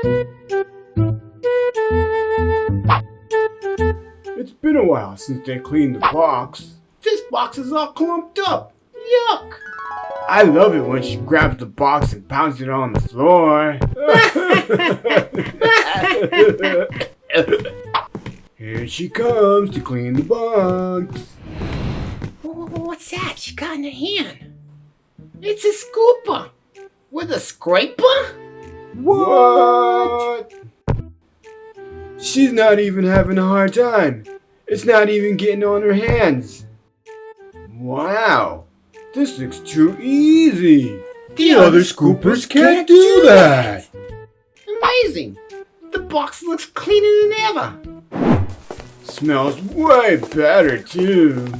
It's been a while since they cleaned the box. This box is all clumped up. Yuck! I love it when she grabs the box and pounds it on the floor. Here she comes to clean the box. What's that she got in her hand? It's a scooper with a scraper? What? She's not even having a hard time. It's not even getting on her hands. Wow, this looks too easy. The other scoopers can't do that. Amazing! The box looks cleaner than ever. Smells way better too.